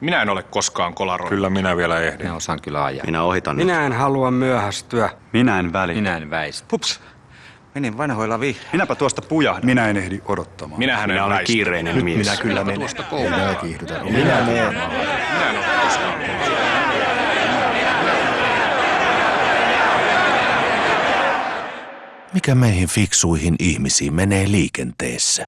Minä en ole koskaan kolaroinut. Kyllä minä vielä ehdin. Minä osaan kyllä ajaa. Minä ohitan Minä en halua myöhästyä. Minä en väli. Minä en väistä. Pups. Menin vanhoilla vihreillä. Minäpä tuosta pujahdan. Minä en ehdi odottamaan. Minähän Minä en olen kiireinen kiireinen mies. Minä kyllä menen. Tuosta kiihdytän. Minä minä, Minä en ole koskaan Mikä meihin fiksuihin ihmisiin menee liikenteessä?